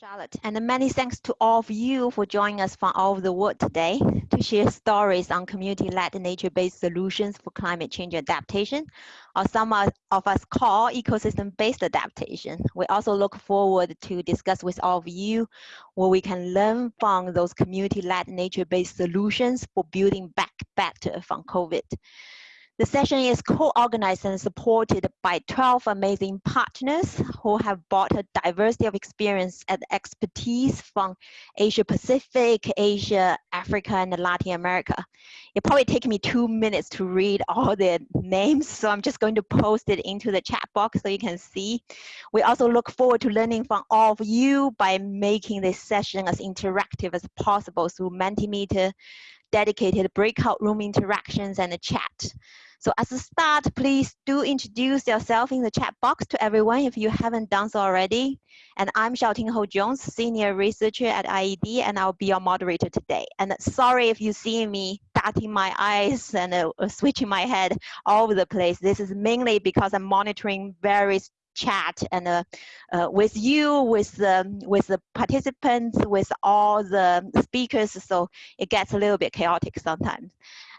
Charlotte, and many thanks to all of you for joining us from all over the world today to share stories on community-led nature-based solutions for climate change adaptation, or some of us call ecosystem-based adaptation. We also look forward to discuss with all of you what we can learn from those community-led nature-based solutions for building back better from COVID. The session is co-organized and supported by 12 amazing partners who have brought a diversity of experience and expertise from Asia Pacific, Asia, Africa, and Latin America. It probably take me two minutes to read all the names, so I'm just going to post it into the chat box so you can see. We also look forward to learning from all of you by making this session as interactive as possible through Mentimeter, dedicated breakout room interactions, and a chat. So as a start, please do introduce yourself in the chat box to everyone if you haven't done so already. And I'm Xiaoting Hou Jones, Senior Researcher at IIED, and I'll be your moderator today. And sorry if you see me darting my eyes and uh, switching my head all over the place. This is mainly because I'm monitoring various chat and uh, uh, with you, with the with the participants, with all the speakers. So it gets a little bit chaotic sometimes.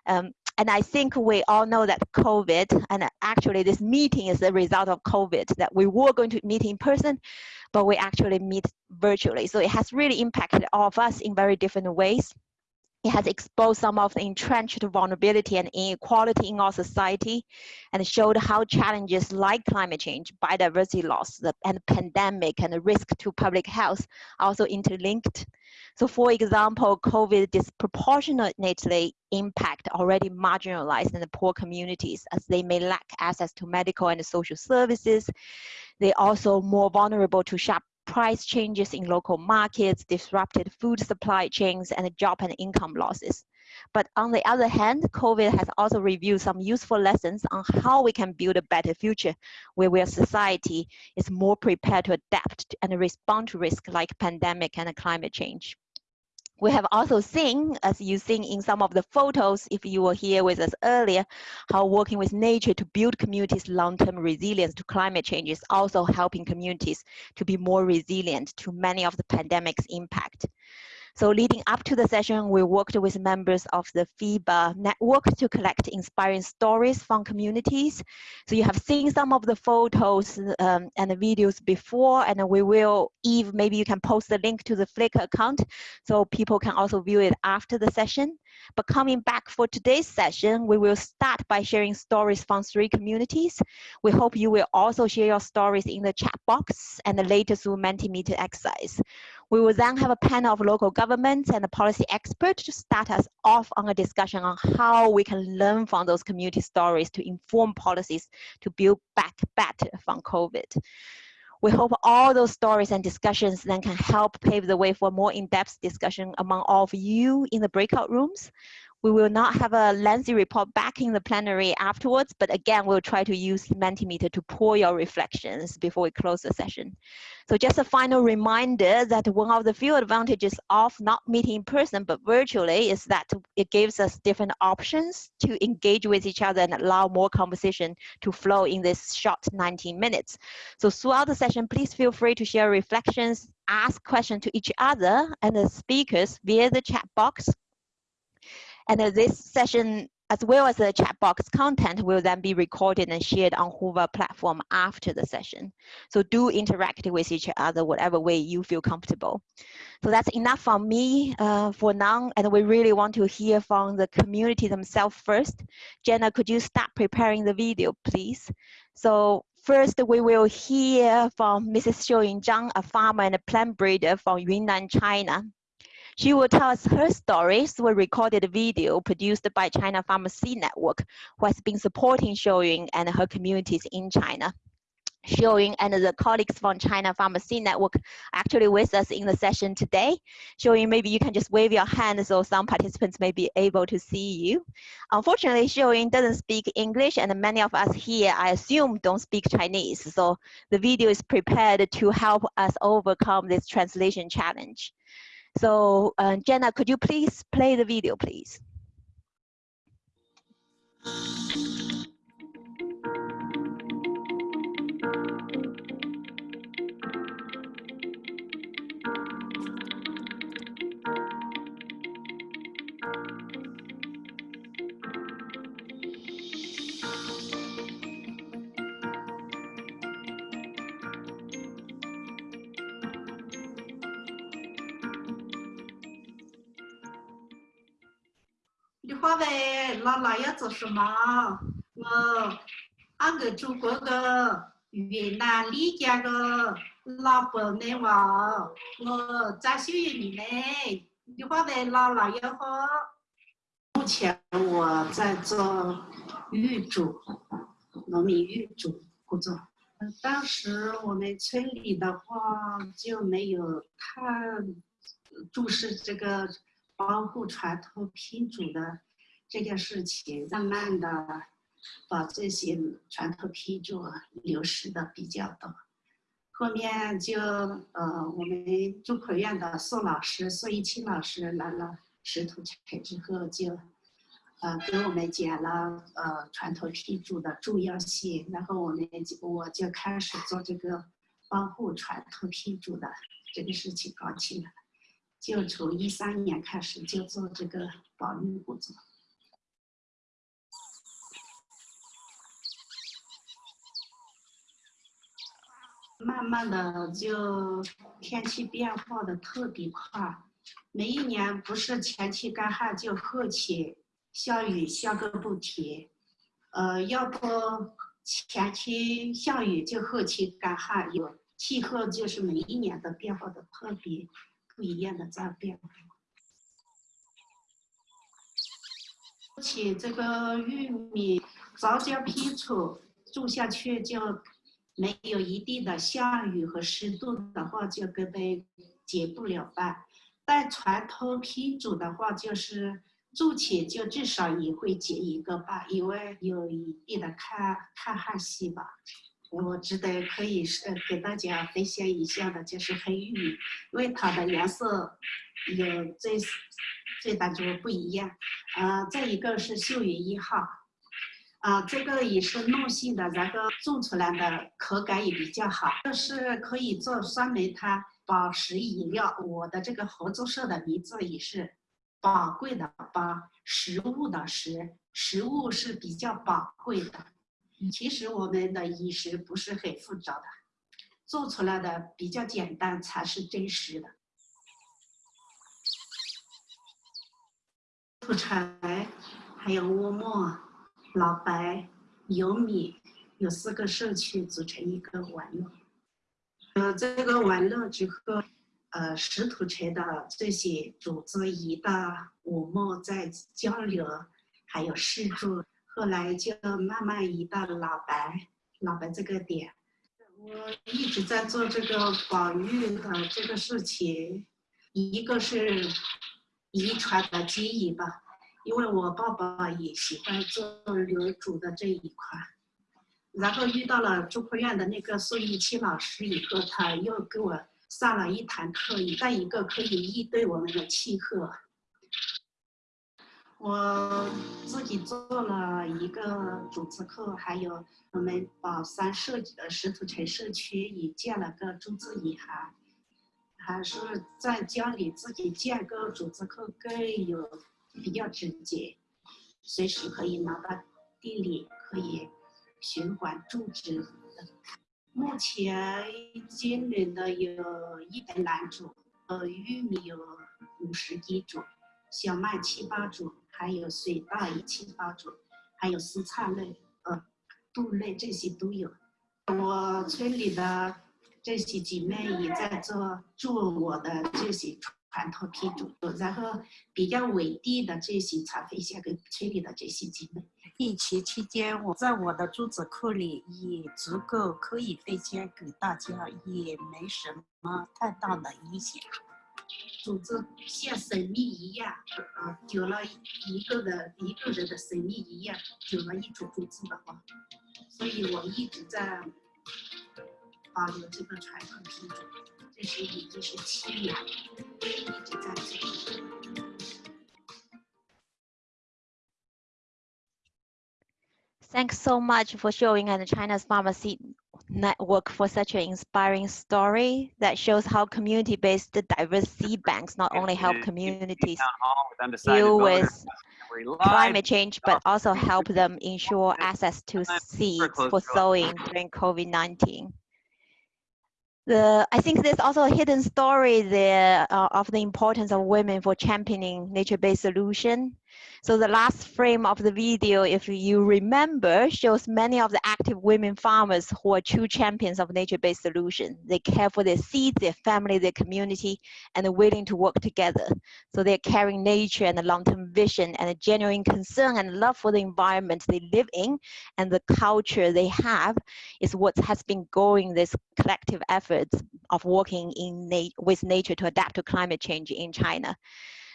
Um, and I think we all know that COVID, and actually this meeting is the result of COVID, that we were going to meet in person, but we actually meet virtually. So it has really impacted all of us in very different ways. It has exposed some of the entrenched vulnerability and inequality in our society and showed how challenges like climate change, biodiversity loss, and pandemic and the risk to public health are also interlinked. So for example, COVID disproportionately impact already marginalized and poor communities as they may lack access to medical and social services. They're also more vulnerable to sharp price changes in local markets, disrupted food supply chains, and job and income losses. But on the other hand, COVID has also revealed some useful lessons on how we can build a better future where our society is more prepared to adapt and respond to risks like pandemic and climate change. We have also seen, as you've seen in some of the photos, if you were here with us earlier, how working with nature to build communities' long-term resilience to climate change is also helping communities to be more resilient to many of the pandemic's impact. So leading up to the session, we worked with members of the FEBA network to collect inspiring stories from communities. So you have seen some of the photos um, and the videos before, and we will, Eve, maybe you can post the link to the Flickr account so people can also view it after the session. But coming back for today's session, we will start by sharing stories from three communities. We hope you will also share your stories in the chat box and the latest through Mentimeter exercise. We will then have a panel of local governments and a policy experts to start us off on a discussion on how we can learn from those community stories to inform policies to build back better from COVID. We hope all those stories and discussions then can help pave the way for more in-depth discussion among all of you in the breakout rooms. We will not have a lengthy report back in the plenary afterwards, but again, we'll try to use Mentimeter to pour your reflections before we close the session. So just a final reminder that one of the few advantages of not meeting in person, but virtually is that it gives us different options to engage with each other and allow more conversation to flow in this short 19 minutes. So throughout the session, please feel free to share reflections, ask questions to each other and the speakers via the chat box and this session, as well as the chat box content, will then be recorded and shared on Hoover platform after the session. So do interact with each other whatever way you feel comfortable. So that's enough from me uh, for now, and we really want to hear from the community themselves first. Jenna, could you start preparing the video, please? So First, we will hear from Mrs. Xiuying Zhang, a farmer and a plant breeder from Yunnan, China. She will tell us her story through a recorded video produced by China Farmer Seed Network, who has been supporting Xiuying and her communities in China. Xiuying and the colleagues from China Farmer Seed Network actually with us in the session today. Xiuying, maybe you can just wave your hand so some participants may be able to see you. Unfortunately, Xiuying doesn't speak English and many of us here, I assume, don't speak Chinese. So the video is prepared to help us overcome this translation challenge. So uh, Jenna, could you please play the video, please? 话呗，姥姥要做什么？我俺个祖国个云南丽江个老伯内娃，我在秀园里面，你话呗，姥姥要喝。目前我在做玉主，农民玉主工作。当时我们村里的话就没有太重视这个保护传统品种的这件事情，慢慢的把这些传统批注流失的比较多。后面就呃，我们中科院的宋老师宋一清老师来了石头城之后就。呃，给我们讲了呃传统批注的重要性，然后我们就我就开始做这个保护传统批注的这个事情搞起来，就从一三年开始就做这个保育工作，慢慢的就天气变化的特别快，每一年不是前期干旱就后期。下雨下个不停，呃，要不前期下雨就后期干旱，有气候就是每一年的变化的特别不一样的在变化。且这个玉米早交批出种下去就没有一定的下雨和湿度的话，就根本结不了瓣。但传统品种的话，就是。种起就至少也会结一个吧，因为有一定的抗抗旱性吧。我值得可以是给大家分享一下的，就是黑玉米，因为它的颜色有最最大就不一样。呃，再一个是秀云一号，啊，这个也是糯性的，然后种出来的口感也比较好，这是可以做酸梅汤、保食饮料。我的这个合作社的名字也是。宝贵的宝，食物的食，食物是比较宝贵的。其实我们的饮食不是很复杂的，做出来的比较简单才是真实的。土柴，还有窝磨、老白、油米，有四个社区组成一个网络。呃，这个网络之后。呃，石土城的这些组织一到我们在交流，还有试住，后来就慢慢移到了老白，老白这个点。我一直在做这个保育的这个事情，一个是遗传的基因吧，因为我爸爸也喜欢做流煮的这一块，然后遇到了中科院的那个宋一清老师以后，他又给我。上了一堂课，在一个可以应对我们的气候。我自己做了一个组织课，还有我们宝山社呃石土城社区也建了个种子银行，还是在家里自己建个组织课更有比较直接，随时可以拿到地里可以循环种植。目前今年的有一百来种，呃，玉米有五十几种，小麦七八种，还有水稻一七八种，还有蔬菜类，呃，豆类这些都有。我村里的这些姐妹也在做做我的这些传统品种，然后比较稳定的这些才分享给村里的这些姐妹。疫情期间，我在我的珠子库里也足够可以分享给大家，也没什么太大的影响。组织像生命一样，呃，有了一个的一个人的生命一样，有了一种种子的话，所以我一直在保留这个传统品种，Thanks so much for showing at China's Farmer Seed Network for such an inspiring story that shows how community-based diverse seed banks not only help communities deal with climate change, but also help them ensure access to seeds for sowing during COVID-19. The, I think there's also a hidden story there uh, of the importance of women for championing nature-based solution So the last frame of the video, if you remember, shows many of the active women farmers who are true champions of nature-based solutions. They care for their seeds, their family, their community, and are willing to work together. So they're carrying nature and a long-term vision and a genuine concern and love for the environment they live in and the culture they have is what has been going this collective efforts of working in na with nature to adapt to climate change in China.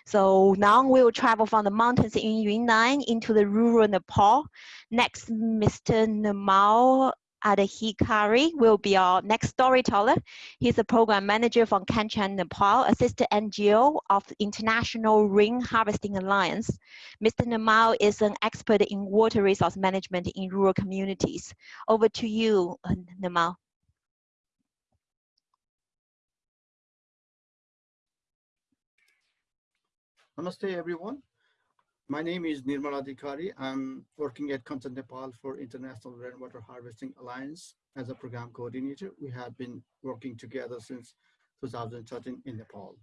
So now we will travel from the mountains in Yunnan into the rural Nepal. Next, Mr. Nirmal Adhikari will be our next storyteller. He's a program manager from Kanchan, Nepal, a sister NGO of International Rain Harvesting Alliance. Mr. Nirmal is an expert in water resource management in rural communities. Over to you, Nirmal. Namaste, everyone. My name is Nirmal Adhikari. I'm working at Kanchan Nepal for International Rainwater Harvesting Alliance as a program coordinator. We have been working together since 2013 in Nepal.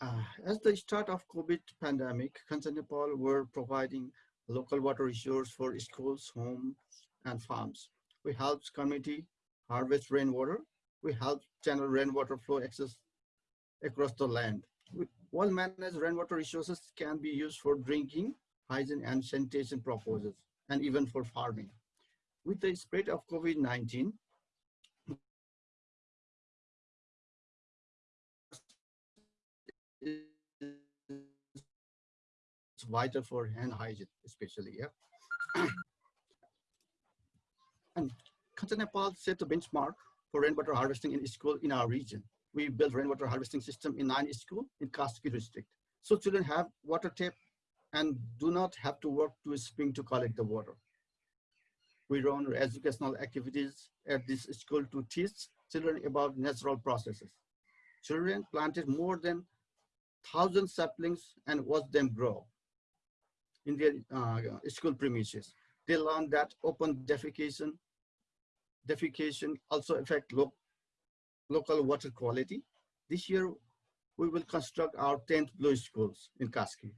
Uh, as the start of COVID pandemic, Kanchan Nepal were providing local water resource for schools, homes, and farms. We helped community harvest rainwater we help channel rainwater flow access across the land. Well-managed rainwater resources can be used for drinking, hygiene, and sanitation purposes, and even for farming. With the spread of COVID-19, it's vital for hand hygiene, especially, yeah. and Nepal set a benchmark for rainwater harvesting in school in our region. We built rainwater harvesting system in nine schools in Kaski district. So children have water tap and do not have to work to a spring to collect the water. We run educational activities at this school to teach children about natural processes. Children planted more than thousand saplings and watched them grow in their uh, school premises. They learned that open defecation defecation also affect lo local water quality. This year, we will construct our 10th blue schools in Kaski.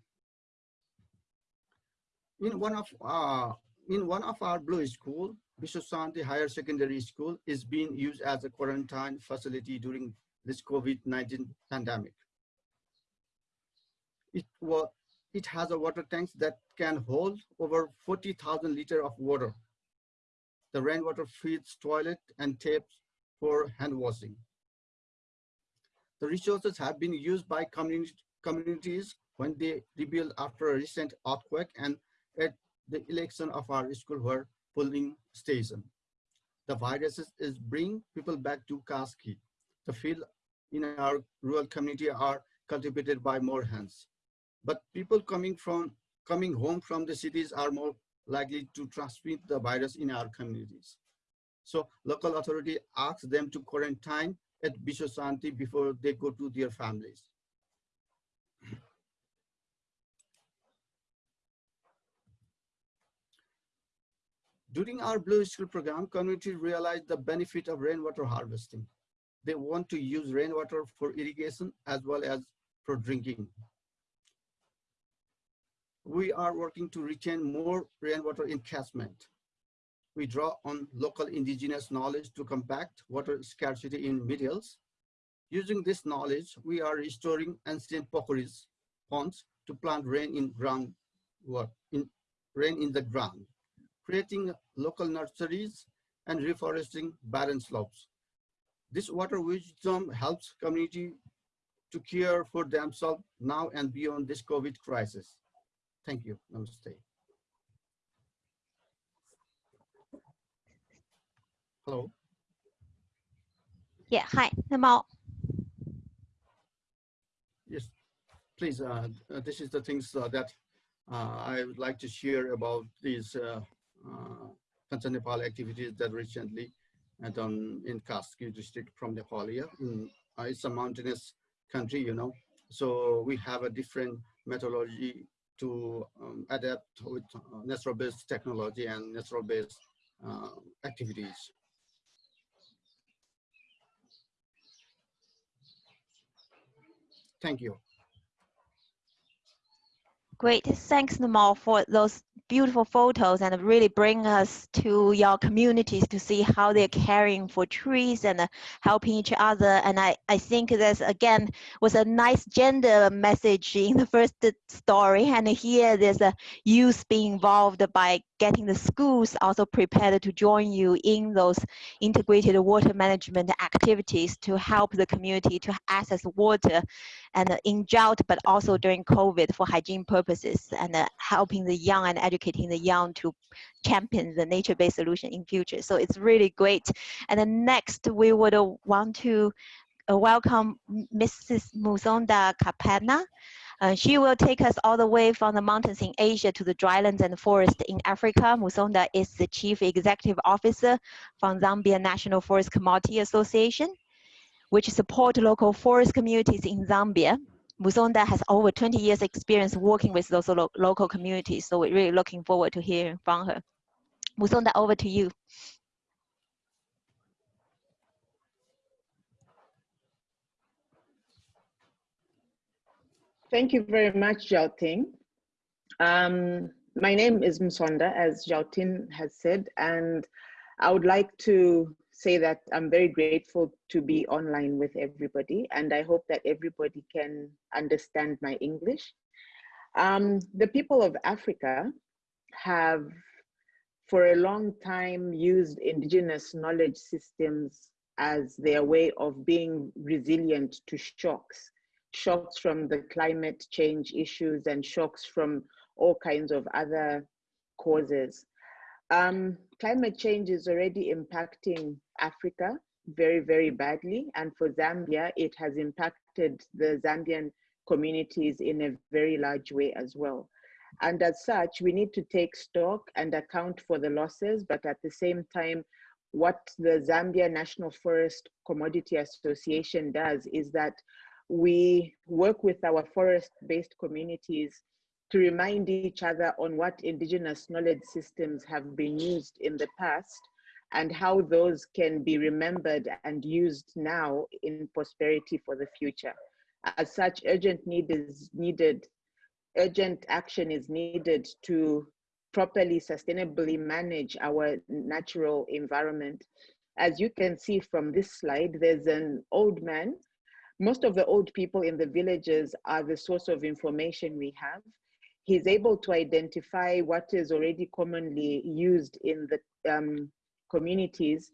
In one of uh, in one of our blue school, Vishwasanti Higher Secondary School is being used as a quarantine facility during this COVID-19 pandemic. It, was, it has a water tank that can hold over 40,000 liter of water the rainwater feeds toilet and taps for hand washing. The resources have been used by community, communities when they rebuilt after a recent earthquake and at the election of our school were polling station. The viruses is bring people back to Kaski. The field in our rural community are cultivated by more hands. But people coming from coming home from the cities are more likely to transmit the virus in our communities. So local authority asks them to quarantine at Vishwasanti before they go to their families. During our Blue School program, community realized the benefit of rainwater harvesting. They want to use rainwater for irrigation as well as for drinking we are working to retain more rainwater encashment. We draw on local indigenous knowledge to combat water scarcity in mid-hills. Using this knowledge, we are restoring ancient pokharis, ponds, to plant rain in ground, in, rain in the ground, creating local nurseries and reforesting barren slopes. This water wisdom helps community to care for themselves now and beyond this COVID crisis. Thank you. Namaste. Hello. Yeah, hi, Nirmal. Yes, please. Uh, uh, this is the things uh, that uh, I would like to share about these uh, uh, Nepal activities that recently done in Kaski district from Nepalia. Mm, uh, it's a mountainous country, you know, so we have a different methodology to um, adapt with uh, natural-based technology and natural-based uh, activities. Thank you. Great, thanks Namal for those beautiful photos and really bring us to your communities to see how they're caring for trees and uh, helping each other. And I, I think this again was a nice gender message in the first story. And here there's a youth being involved by getting the schools also prepared to join you in those integrated water management activities to help the community to access water and in drought, but also during COVID for hygiene purposes and uh, helping the young and educating the young to champion the nature-based solution in future. So it's really great. And then next, we would uh, want to uh, welcome Mrs. Musonda Kapana. Uh, she will take us all the way from the mountains in Asia to the drylands and forest in Africa. Musonda is the Chief Executive Officer from Zambia National Forest Commodity Association which support local forest communities in Zambia. Musonda has over 20 years experience working with those lo local communities, so we're really looking forward to hearing from her. Musonda, over to you. Thank you very much, Xiaoting. Um, my name is Musonda, as Xiaoting has said, and I would like to say that I'm very grateful to be online with everybody, and I hope that everybody can understand my English. Um, the people of Africa have, for a long time, used indigenous knowledge systems as their way of being resilient to shocks, shocks from the climate change issues and shocks from all kinds of other causes. Um, climate change is already impacting Africa very, very badly. And for Zambia, it has impacted the Zambian communities in a very large way as well. And as such, we need to take stock and account for the losses, but at the same time, what the Zambia National Forest Commodity Association does is that we work with our forest-based communities to remind each other on what indigenous knowledge systems have been used in the past and how those can be remembered and used now in prosperity for the future. As such, urgent need is needed, urgent action is needed to properly, sustainably manage our natural environment. As you can see from this slide, there's an old man. Most of the old people in the villages are the source of information we have. He's able to identify what is already commonly used in the um, communities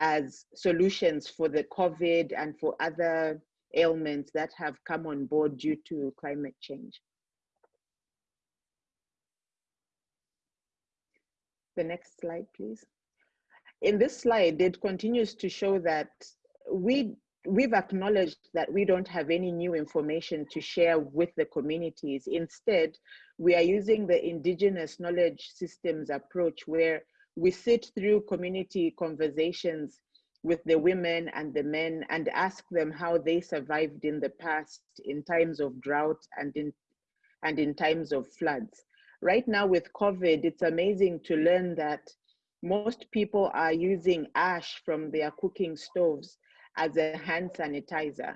as solutions for the COVID and for other ailments that have come on board due to climate change. The next slide, please. In this slide, it continues to show that we we've acknowledged that we don't have any new information to share with the communities. Instead, we are using the indigenous knowledge systems approach where we sit through community conversations with the women and the men and ask them how they survived in the past in times of drought and in and in times of floods. Right now with COVID, it's amazing to learn that most people are using ash from their cooking stoves as a hand sanitizer.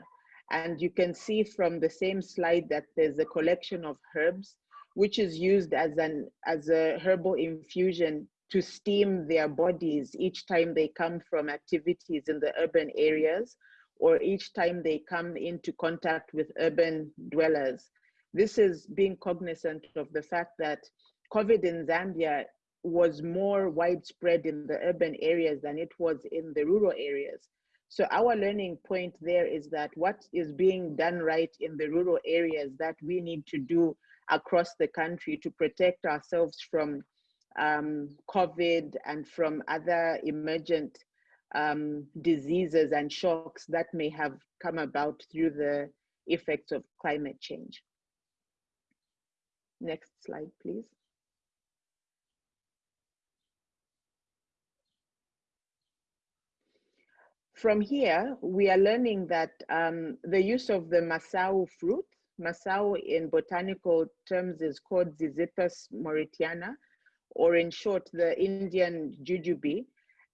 And you can see from the same slide that there's a collection of herbs, which is used as, an, as a herbal infusion to steam their bodies each time they come from activities in the urban areas or each time they come into contact with urban dwellers. This is being cognizant of the fact that COVID in Zambia was more widespread in the urban areas than it was in the rural areas. So our learning point there is that what is being done right in the rural areas that we need to do across the country to protect ourselves from um, COVID and from other emergent um, diseases and shocks that may have come about through the effects of climate change. Next slide, please. From here, we are learning that um, the use of the Masau fruit, Masau in botanical terms is called Ziziphus mauritiana, or in short, the Indian jujube,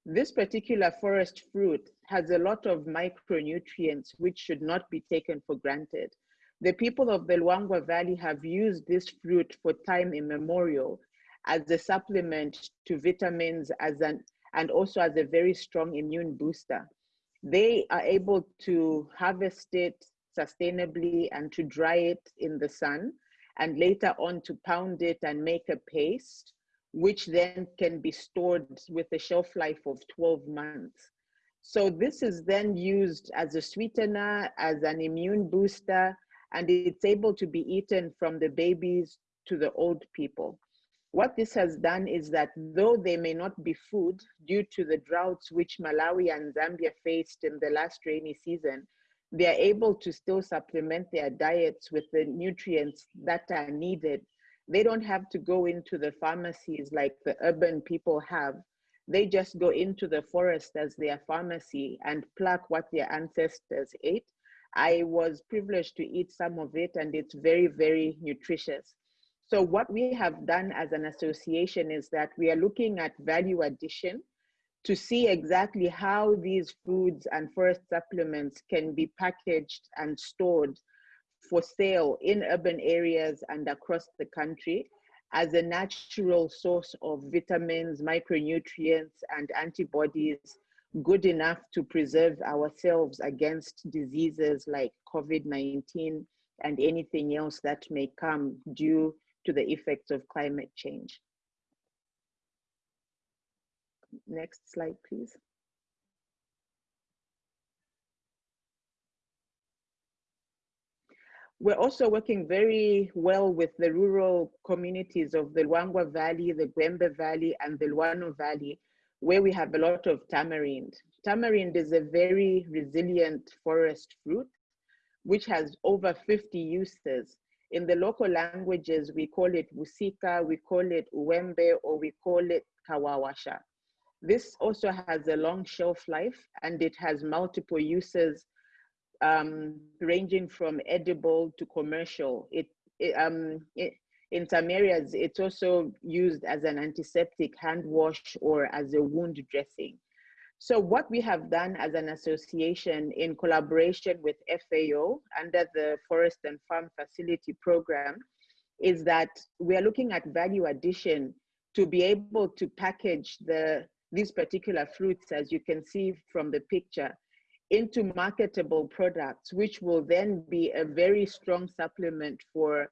this particular forest fruit has a lot of micronutrients which should not be taken for granted. The people of the Luangwa Valley have used this fruit for time immemorial as a supplement to vitamins as an, and also as a very strong immune booster. They are able to harvest it sustainably and to dry it in the sun and later on to pound it and make a paste, which then can be stored with a shelf life of 12 months. So this is then used as a sweetener, as an immune booster, and it's able to be eaten from the babies to the old people. What this has done is that though they may not be food due to the droughts which Malawi and Zambia faced in the last rainy season, they are able to still supplement their diets with the nutrients that are needed. They don't have to go into the pharmacies like the urban people have. They just go into the forest as their pharmacy and pluck what their ancestors ate. I was privileged to eat some of it and it's very, very nutritious. So what we have done as an association is that we are looking at value addition to see exactly how these foods and forest supplements can be packaged and stored for sale in urban areas and across the country as a natural source of vitamins, micronutrients, and antibodies good enough to preserve ourselves against diseases like COVID-19 and anything else that may come due to the effects of climate change. Next slide, please. We're also working very well with the rural communities of the Luangwa Valley, the Gwembe Valley, and the Luano Valley, where we have a lot of tamarind. Tamarind is a very resilient forest fruit, which has over 50 uses. In the local languages, we call it Wusika, we call it Uwembe, or we call it Kawawasha. This also has a long shelf life and it has multiple uses um, ranging from edible to commercial. It, it, um, it, in some areas, it's also used as an antiseptic hand wash or as a wound dressing. So what we have done as an association in collaboration with FAO under the Forest and Farm Facility Program is that we are looking at value addition to be able to package the these particular fruits, as you can see from the picture, into marketable products, which will then be a very strong supplement for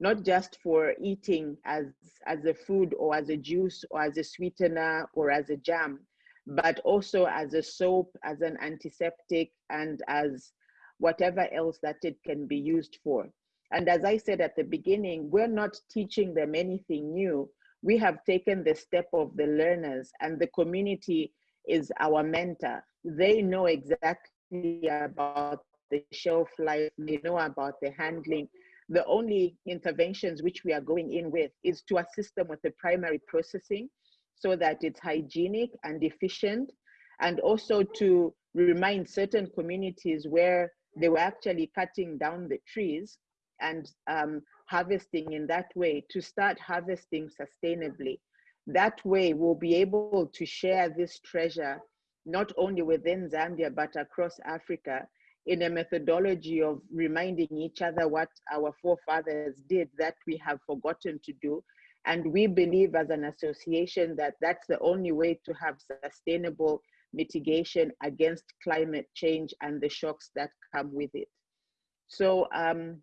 not just for eating as, as a food or as a juice or as a sweetener or as a jam, but also as a soap, as an antiseptic, and as whatever else that it can be used for. And as I said at the beginning, we're not teaching them anything new we have taken the step of the learners and the community is our mentor. They know exactly about the shelf life, they know about the handling. The only interventions which we are going in with is to assist them with the primary processing so that it's hygienic and efficient, and also to remind certain communities where they were actually cutting down the trees and um, harvesting in that way to start harvesting sustainably. That way we'll be able to share this treasure not only within Zambia, but across Africa in a methodology of reminding each other what our forefathers did that we have forgotten to do. And we believe as an association that that's the only way to have sustainable mitigation against climate change and the shocks that come with it. So um,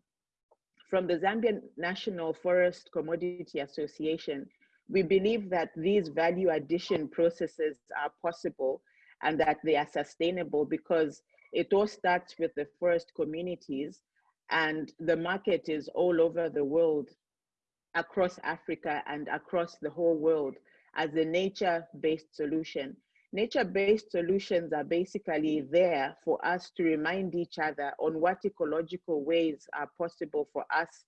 from the Zambian National Forest Commodity Association, we believe that these value addition processes are possible and that they are sustainable because it all starts with the forest communities and the market is all over the world, across Africa and across the whole world as a nature-based solution nature-based solutions are basically there for us to remind each other on what ecological ways are possible for us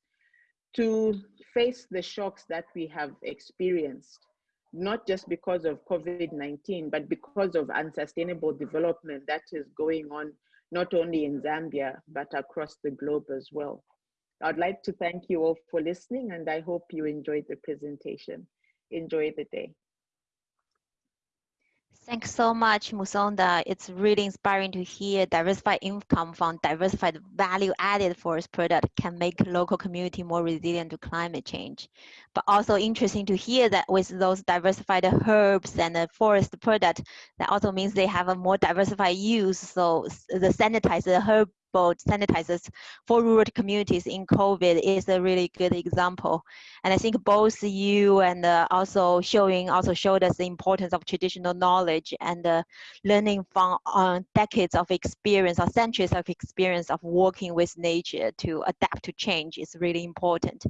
to face the shocks that we have experienced, not just because of COVID-19, but because of unsustainable development that is going on not only in Zambia, but across the globe as well. I'd like to thank you all for listening and I hope you enjoyed the presentation. Enjoy the day. Thanks so much, Musonda. It's really inspiring to hear diversified income from diversified value-added forest product can make local community more resilient to climate change. But also interesting to hear that with those diversified herbs and the forest product, that also means they have a more diversified use. So the sanitizer herb sanitizers for rural communities in COVID is a really good example. And I think both you and uh, also showing also showed us the importance of traditional knowledge and uh, learning from uh, decades of experience or centuries of experience of working with nature to adapt to change is really important.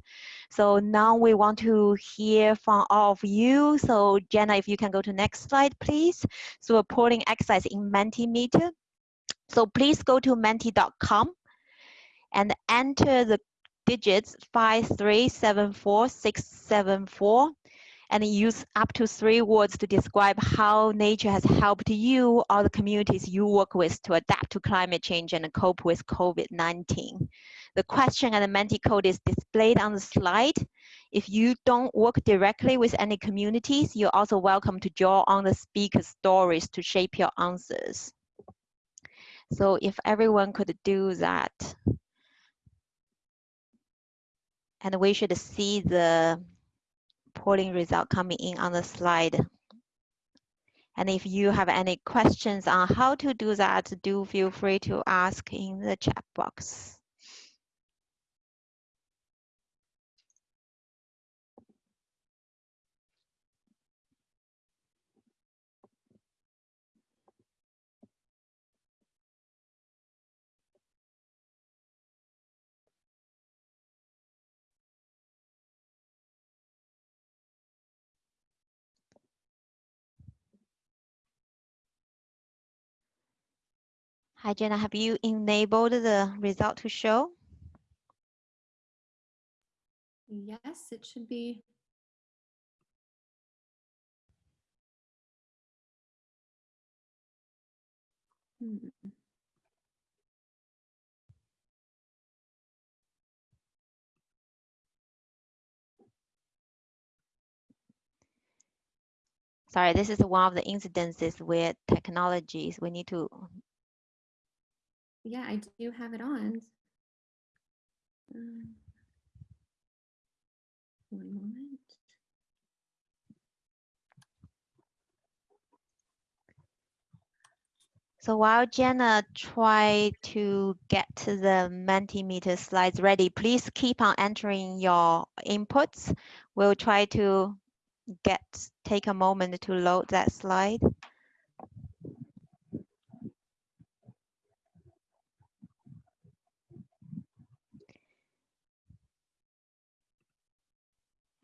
So now we want to hear from all of you. So Jenna, if you can go to next slide, please. So reporting exercise in Mentimeter. So please go to menti.com and enter the digits 5374674 and use up to three words to describe how nature has helped you or the communities you work with to adapt to climate change and cope with COVID-19. The question and the Menti code is displayed on the slide. If you don't work directly with any communities, you're also welcome to draw on the speaker's stories to shape your answers. So if everyone could do that, and we should see the polling result coming in on the slide. And if you have any questions on how to do that, do feel free to ask in the chat box. Hi, Jenna, have you enabled the result to show? Yes, it should be. Hmm. Sorry, this is one of the incidences where technologies, we need to Yeah, I do have it on. Um, one moment. So while Jenna try to get the Mentimeter slides ready, please keep on entering your inputs. We'll try to get take a moment to load that slide.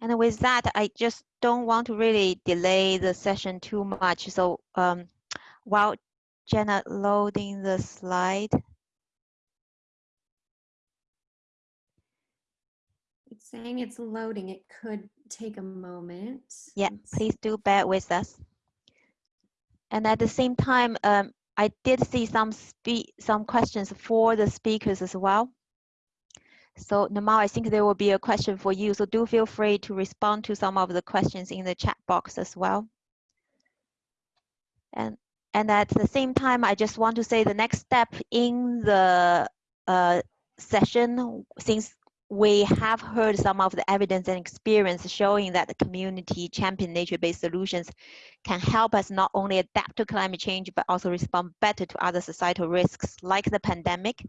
And with that, I just don't want to really delay the session too much. So um, while Jenna loading the slide. It's saying it's loading. It could take a moment. Yeah, Let's- please do bear with us. And at the same time, um, I did see some spe some questions for the speakers as well. So Namal, I think there will be a question for you. So do feel free to respond to some of the questions in the chat box as well. And and at the same time, I just want to say the next step in the uh, session, since we have heard some of the evidence and experience showing that the community champion nature-based solutions can help us not only adapt to climate change, but also respond better to other societal risks like the pandemic.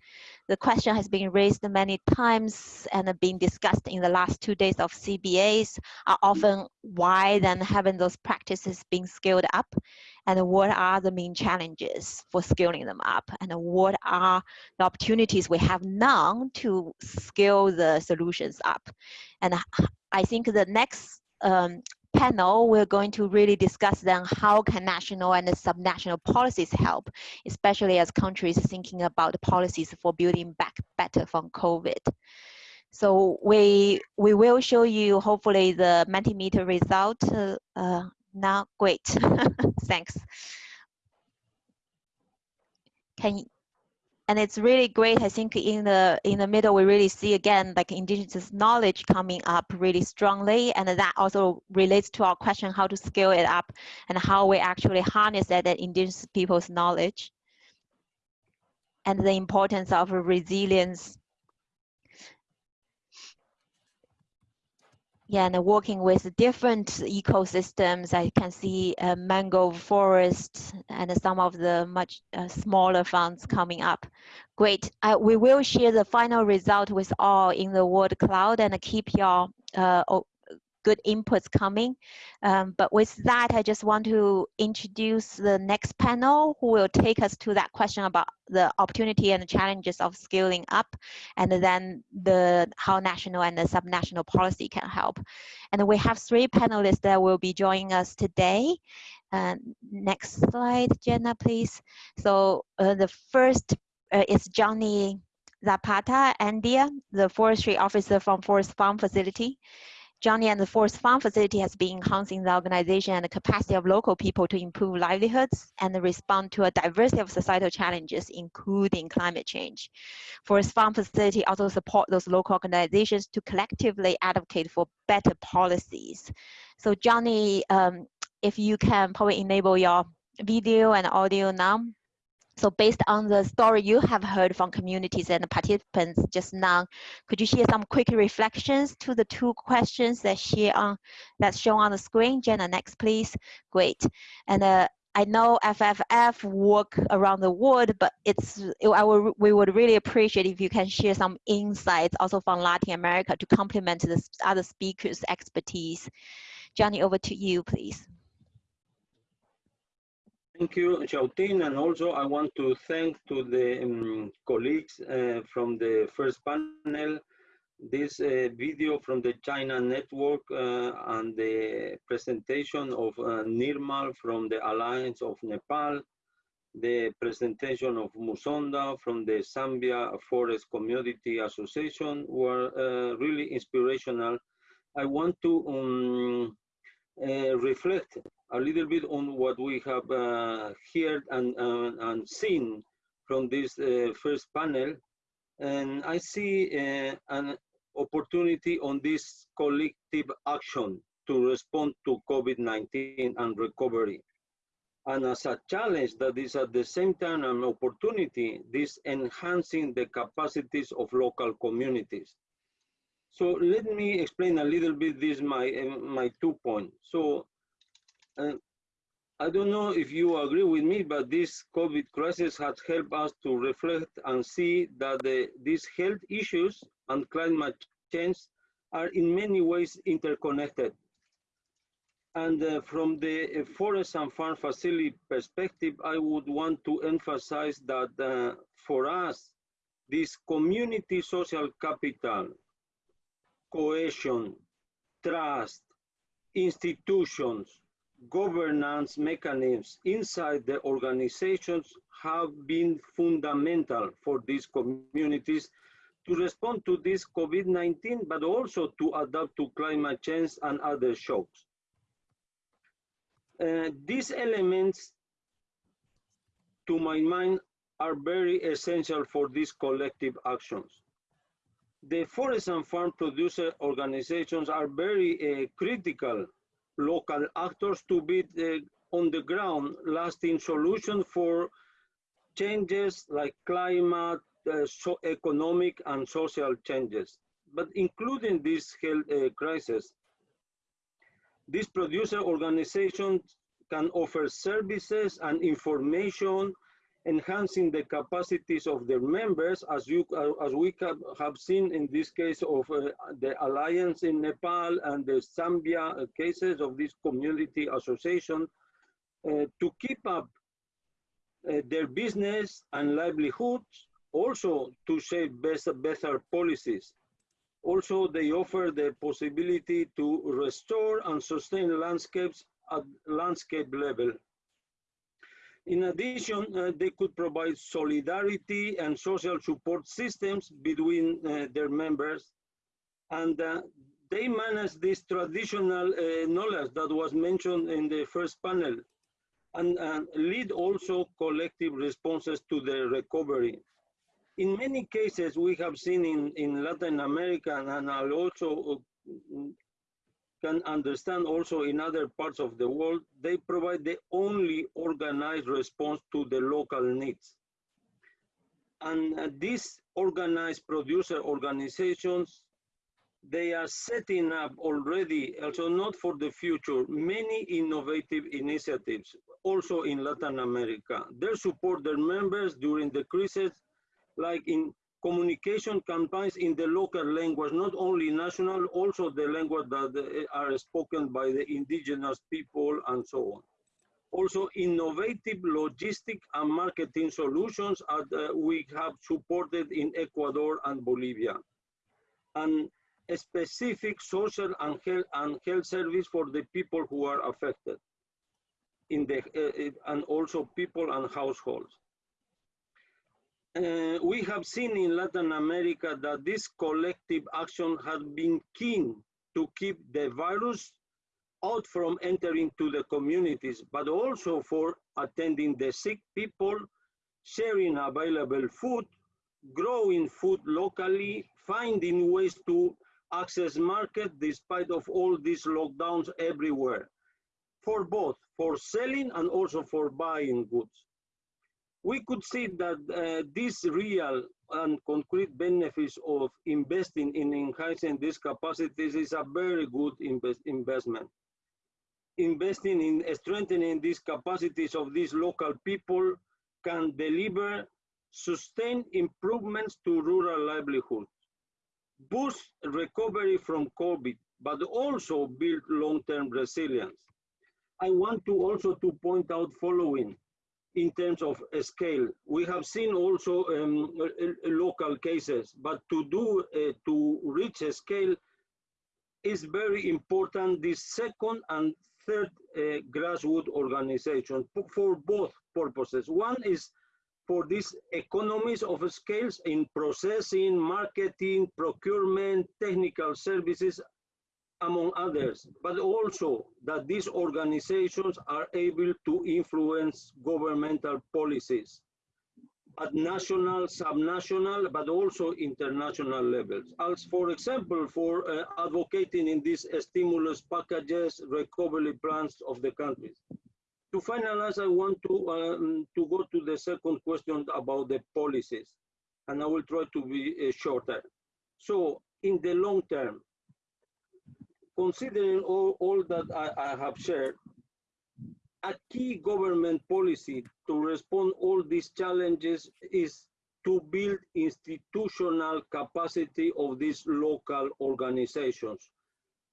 The question has been raised many times and been discussed in the last two days of CBAs are often why then haven't those practices been scaled up? And what are the main challenges for scaling them up and what are the opportunities we have now to scale the solutions up. And I think the next um, panel, we're going to really discuss then how can national and subnational policies help, especially as countries thinking about policies for building back better from COVID. So we we will show you hopefully the Mentimeter result uh, now, great, thanks. Can and it's really great. I think in the in the middle, we really see again like indigenous knowledge coming up really strongly, and that also relates to our question how to scale it up and how we actually harness that, that indigenous people's knowledge and the importance of resilience yeah, and working with different ecosystems, I can see a mangrove forest and some of the much uh, smaller funds coming up. Great. Uh, we will share the final result with all in the word cloud and keep your uh, good inputs coming. Um, but with that, I just want to introduce the next panel who will take us to that question about the opportunity and the challenges of scaling up and then the how national and the subnational policy can help. And we have three panelists that will be joining us today. Uh, next slide, Jenna, please. So uh, the first uh, is Johnny Zapata Andia, the forestry officer from Forest Farm Facility. Johnny and the Forest Farm facility has been enhancing the organization and the capacity of local people to improve livelihoods and respond to a diversity of societal challenges, including climate change. Forest Farm facility also support those local organizations to collectively advocate for better policies. So Johnny, um, if you can probably enable your video and audio now. So based on the story you have heard from communities and participants just now, could you share some quick reflections to the two questions that share on that's shown on the screen? Jenna, next please. Great. And uh, I know FFF work around the world, but it's it, I would, we would really appreciate if you can share some insights also from Latin America to complement the other speakers' expertise. Johnny, over to you, please. Thank you, Xiaoting, and also I want to thank to the um, colleagues uh, from the first panel, this uh, video from the China network uh, and the presentation of uh, Nirmal from the Alliance of Nepal, the presentation of Musonda from the Zambia Forest Community Association were uh, really inspirational. I want to um, uh, reflect a little bit on what we have uh, heard and, uh, and seen from this uh, first panel. And I see uh, an opportunity on this collective action to respond to COVID-19 and recovery. And as a challenge that is at the same time an opportunity, this enhancing the capacities of local communities. So let me explain a little bit this my my two points. So uh, I don't know if you agree with me, but this COVID crisis has helped us to reflect and see that the, these health issues and climate change are in many ways interconnected. And uh, from the uh, forest and farm facility perspective, I would want to emphasize that uh, for us, this community social capital, cohesion, trust, institutions, governance mechanisms inside the organizations have been fundamental for these communities to respond to this COVID-19, but also to adapt to climate change and other shocks. Uh, these elements, to my mind, are very essential for these collective actions. The forest and farm producer organizations are very uh, critical local actors to be the, on the ground lasting solution for changes like climate, uh, so economic and social changes, but including this health uh, crisis. These producer organizations can offer services and information enhancing the capacities of their members, as you uh, as we have seen in this case of uh, the alliance in Nepal and the Zambia uh, cases of this community association, uh, to keep up uh, their business and livelihoods, also to shape better, better policies. Also, they offer the possibility to restore and sustain landscapes at landscape level. In addition, uh, they could provide solidarity and social support systems between uh, their members. And uh, they manage this traditional uh, knowledge that was mentioned in the first panel and, and lead also collective responses to the recovery. In many cases, we have seen in, in Latin America, and also uh, can understand also in other parts of the world, they provide the only organized response to the local needs. And uh, these organized producer organizations, they are setting up already, also not for the future, many innovative initiatives, also in Latin America. They support their members during the crisis, like in communication campaigns in the local language, not only national, also the language that are spoken by the indigenous people and so on. Also, innovative logistic and marketing solutions that we have supported in Ecuador and Bolivia. And a specific social and health, and health service for the people who are affected in the, uh, and also people and households. Uh, we have seen in Latin America that this collective action has been keen to keep the virus out from entering to the communities, but also for attending the sick people, sharing available food, growing food locally, finding ways to access market despite of all these lockdowns everywhere, for both, for selling and also for buying goods we could see that uh, real and concrete benefits of investing in enhancing these capacities is a very good invest investment. Investing in strengthening these capacities of these local people can deliver sustained improvements to rural livelihoods, boost recovery from COVID, but also build long-term resilience. I want to also to point out following in terms of scale. We have seen also um, local cases, but to do, uh, to reach a scale is very important, this second and third uh, grassroots organization for both purposes. One is for these economies of scales in processing, marketing, procurement, technical services, among others, but also that these organizations are able to influence governmental policies at national, subnational, but also international levels. As for example, for uh, advocating in these stimulus packages, recovery plans of the countries. To finalize, I want to, um, to go to the second question about the policies, and I will try to be uh, shorter. So in the long term, considering all, all that I, I have shared, a key government policy to respond all these challenges is to build institutional capacity of these local organizations.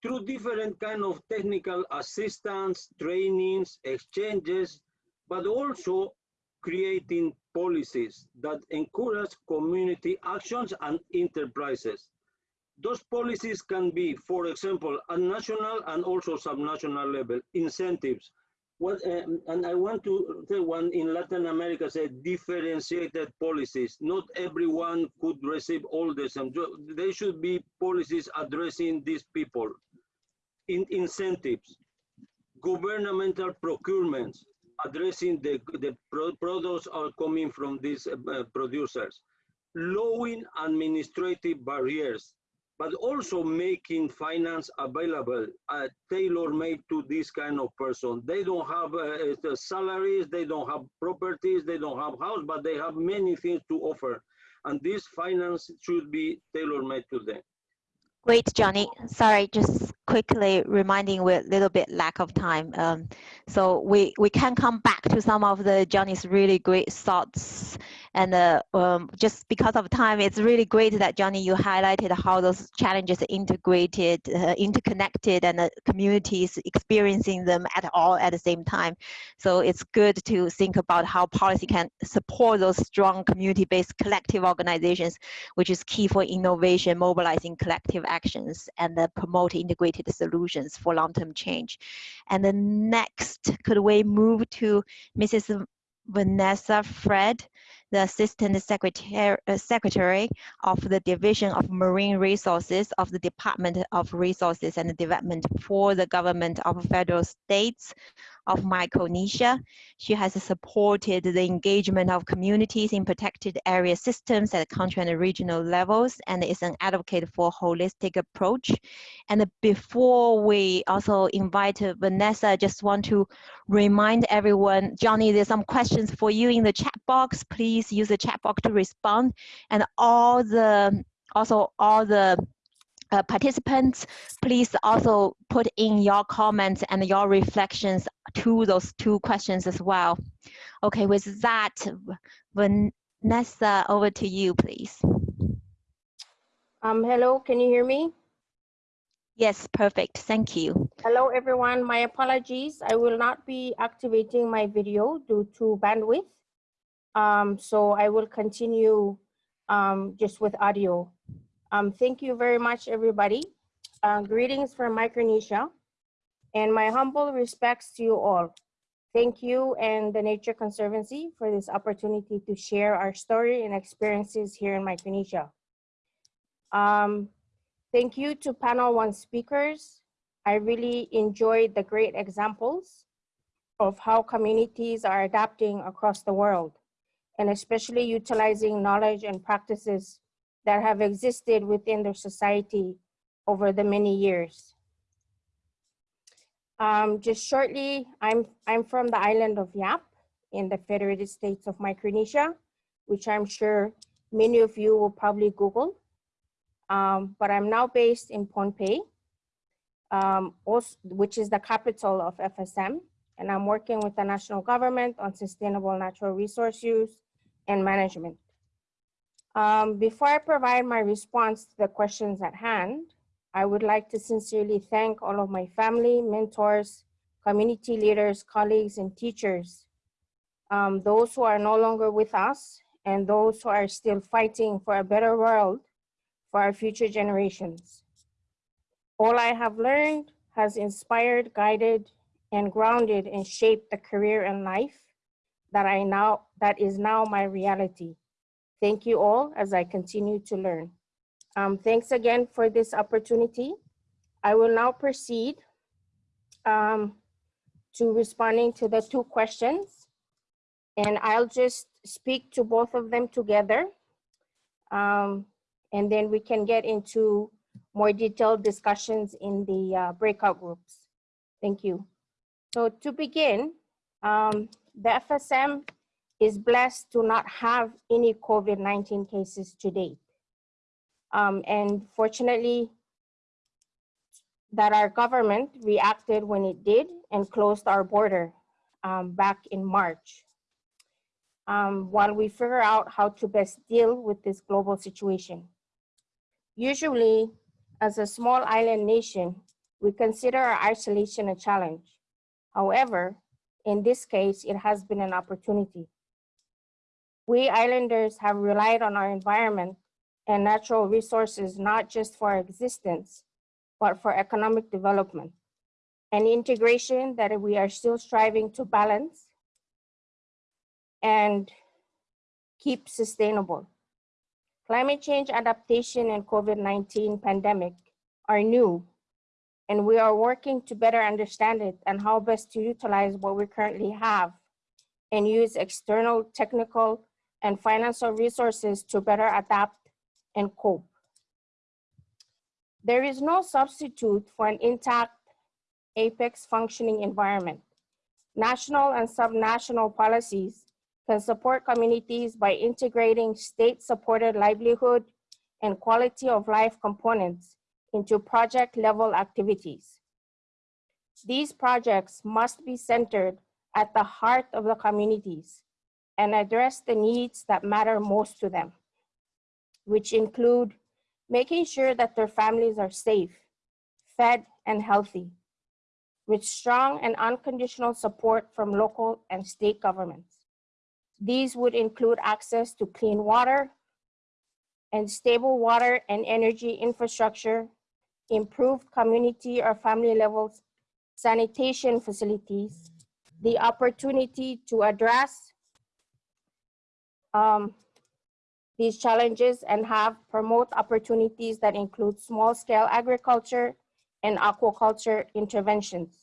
Through different kind of technical assistance, trainings, exchanges, but also creating policies that encourage community actions and enterprises those policies can be, for example, at national and also subnational level, incentives. What, um, and I want to say one in Latin America said differentiated policies. Not everyone could receive all the same. There should be policies addressing these people. In incentives, governmental procurements, addressing the, the pro products are coming from these uh, producers. Lowering administrative barriers, but also making finance available, uh, tailor-made to this kind of person. They don't have uh, salaries, they don't have properties, they don't have house, but they have many things to offer. And this finance should be tailor-made to them. Great, Johnny. Sorry, just quickly reminding we're a little bit lack of time. Um, so we, we can come back to some of the Johnny's really great thoughts and uh, um, just because of time, it's really great that Johnny, you highlighted how those challenges are integrated, uh, interconnected, and the communities experiencing them at all at the same time. So it's good to think about how policy can support those strong community-based collective organizations, which is key for innovation, mobilizing collective actions, and promote integrated solutions for long-term change. And the next, could we move to Mrs. Vanessa Fred? The Assistant Secretary, uh, Secretary of the Division of Marine Resources of the Department of Resources and Development for the Government of Federal States of Micronesia. She has supported the engagement of communities in protected area systems at country and regional levels and is an advocate for holistic approach. And before we also invite Vanessa, I just want to remind everyone, Johnny, there's some questions for you in the chat box. Please use the chat box to respond. And all the also all the uh, participants, please also put in your comments and your reflections to those two questions as well. Okay, with that, Vanessa, over to you, please. Um, hello, can you hear me? Yes, perfect, thank you. Hello, everyone. My apologies. I will not be activating my video due to bandwidth. Um, so I will continue um, just with audio. Um, thank you very much, everybody. Uh, greetings from Micronesia and my humble respects to you all. Thank you and the Nature Conservancy for this opportunity to share our story and experiences here in Micronesia. Um, thank you to panel one speakers. I really enjoyed the great examples of how communities are adapting across the world and especially utilizing knowledge and practices that have existed within their society over the many years. Um, just shortly, I'm, I'm from the island of Yap in the Federated States of Micronesia, which I'm sure many of you will probably Google. Um, but I'm now based in Pohnpei, um, also, which is the capital of FSM. And I'm working with the national government on sustainable natural resource use and management. Um, before I provide my response to the questions at hand, I would like to sincerely thank all of my family, mentors, community leaders, colleagues, and teachers, um, those who are no longer with us, and those who are still fighting for a better world for our future generations. All I have learned has inspired, guided, and grounded and shaped the career and life that I now that is now my reality. Thank you all as I continue to learn. Um, thanks again for this opportunity. I will now proceed um, to responding to the two questions. And I'll just speak to both of them together. Um, and then we can get into more detailed discussions in the uh, breakout groups. Thank you. So to begin, um, the FSM is blessed to not have any COVID-19 cases to date. Um, and fortunately, that our government reacted when it did and closed our border um, back in March. Um, while we figure out how to best deal with this global situation. Usually, as a small island nation, we consider our isolation a challenge. However, in this case, it has been an opportunity. We islanders have relied on our environment and natural resources, not just for existence, but for economic development and integration that we are still striving to balance and keep sustainable. Climate change adaptation and COVID-19 pandemic are new, and we are working to better understand it and how best to utilize what we currently have and use external technical and financial resources to better adapt and cope. There is no substitute for an intact apex functioning environment. National and subnational policies can support communities by integrating state-supported livelihood and quality of life components into project level activities. These projects must be centered at the heart of the communities and address the needs that matter most to them, which include making sure that their families are safe, fed, and healthy, with strong and unconditional support from local and state governments. These would include access to clean water and stable water and energy infrastructure, improved community or family levels sanitation facilities, the opportunity to address um, these challenges and have promote opportunities that include small scale agriculture and aquaculture interventions.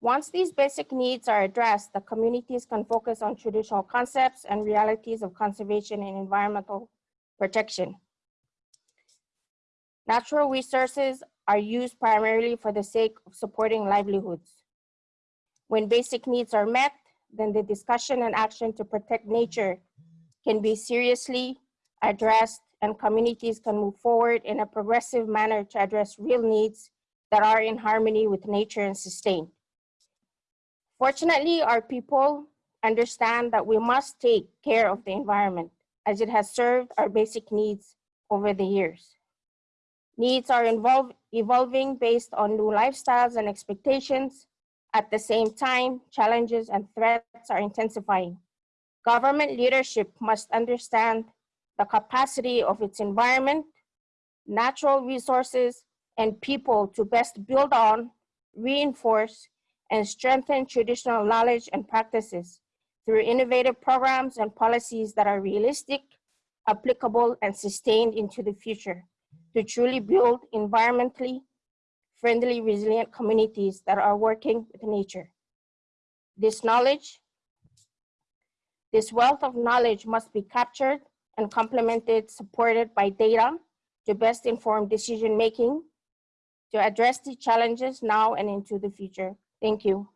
Once these basic needs are addressed, the communities can focus on traditional concepts and realities of conservation and environmental protection. Natural resources are used primarily for the sake of supporting livelihoods. When basic needs are met, then the discussion and action to protect nature can be seriously addressed and communities can move forward in a progressive manner to address real needs that are in harmony with nature and sustain. Fortunately, our people understand that we must take care of the environment as it has served our basic needs over the years. Needs are evolving based on new lifestyles and expectations. At the same time, challenges and threats are intensifying. Government leadership must understand the capacity of its environment, natural resources, and people to best build on, reinforce, and strengthen traditional knowledge and practices through innovative programs and policies that are realistic, applicable, and sustained into the future to truly build environmentally friendly, resilient communities that are working with nature. This knowledge, this wealth of knowledge must be captured and complemented, supported by data to best inform decision-making to address the challenges now and into the future. Thank you.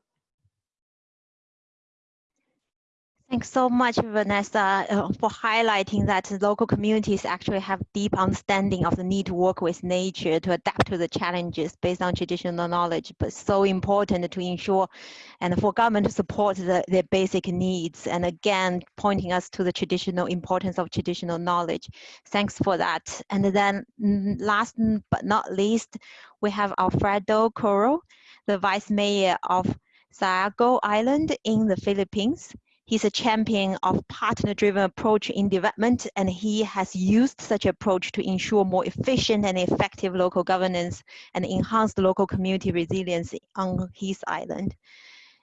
Thanks so much, Vanessa, uh, for highlighting that local communities actually have deep understanding of the need to work with nature to adapt to the challenges based on traditional knowledge, but so important to ensure and for government to support the, their basic needs. And again, pointing us to the traditional importance of traditional knowledge. Thanks for that. And then last but not least, we have Alfredo Coro, the Vice Mayor of Siargao Island in the Philippines. He's a champion of partner-driven approach in development, and he has used such approach to ensure more efficient and effective local governance and enhance the local community resilience on his island.